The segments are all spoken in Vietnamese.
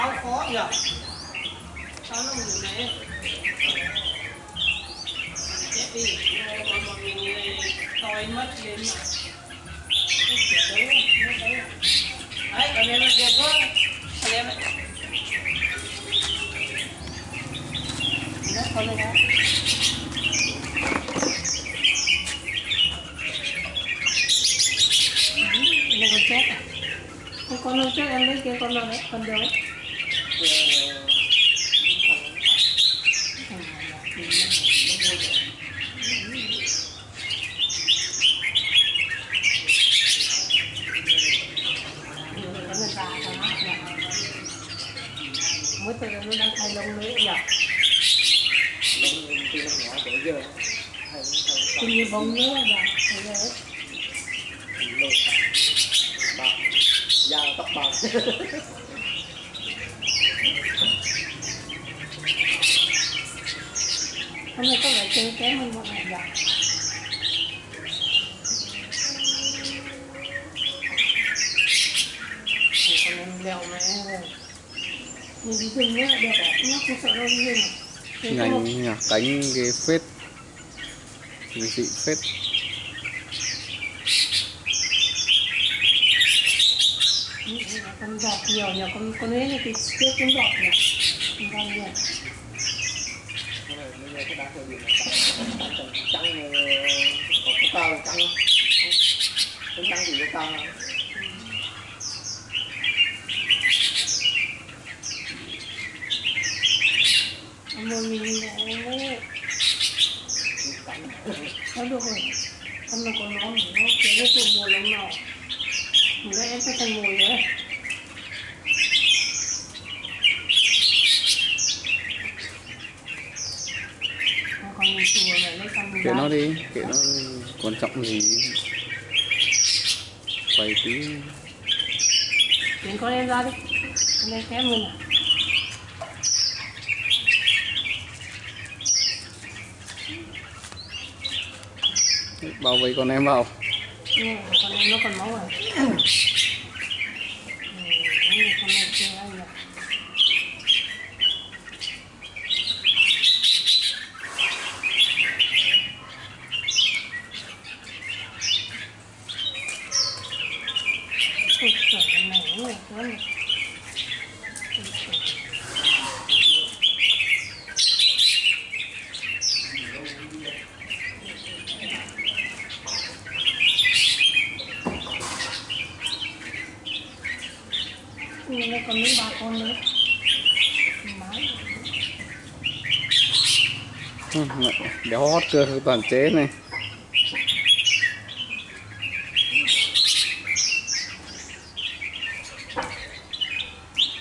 sao khó nhỉ? Sao nó ngủ này chết đi. Còn một người tôi mất lên đấy còn em là đẹp quá. Còn em đó, con này đó. Nó còn chết à? con nó chết em lấy kia con nó đấy? Con đâu? Mới từ nó đang thay lông nữa nhỉ lông từ nhỏ tới giờ hay kinh như bông nữa nhỉ thấy bạc da tóc bạc hôm nay có vẻ chơi kém hơn mọi ngày nhỉ? Con em leo mẹ rồi nhìn đi rừng nữa đẹp à? Nó không sợ đâu à có một- nhanh nhỉ cánh ghê phết. Dị phết. Con giọt nhiều nhỉ? Con con ấy thì tiếc con giọt nhỉ? Con con nhỉ nó được rồi hôm nay còn nó nó kéo cái tụ mùa lắm nào mình đã em sẽ thành mùi rồi Nó còn mình chùa xong kệ nó đi kệ nó quan trọng gì? Quay tí. Chuyển con em ra đi. Con em kém hơn à? Bao vây con em vào. Mà con em nó còn máu à Ừ, con em chưa ăn được mình trời này quá còn mấy bà con nữa Má Ừ, mẹ, hót cơ toàn chế này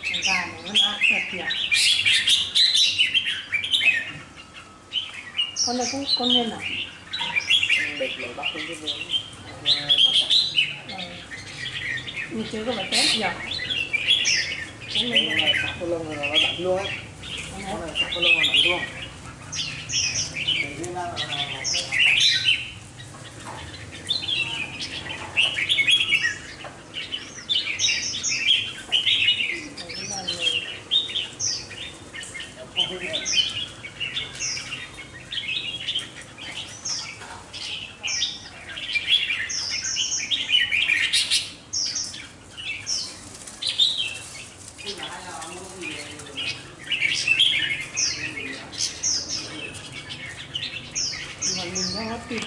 Con gà này nó ác thật nhỉ con này cũng con nên à? Lên cái vườn mà trắng Ờ. Như chưa có phải nhỉ Cái cái này sạc cái lông là nó đánh luôn á. Con này. Sạc cái lông là đánh luôn mà mình những video hấp dẫn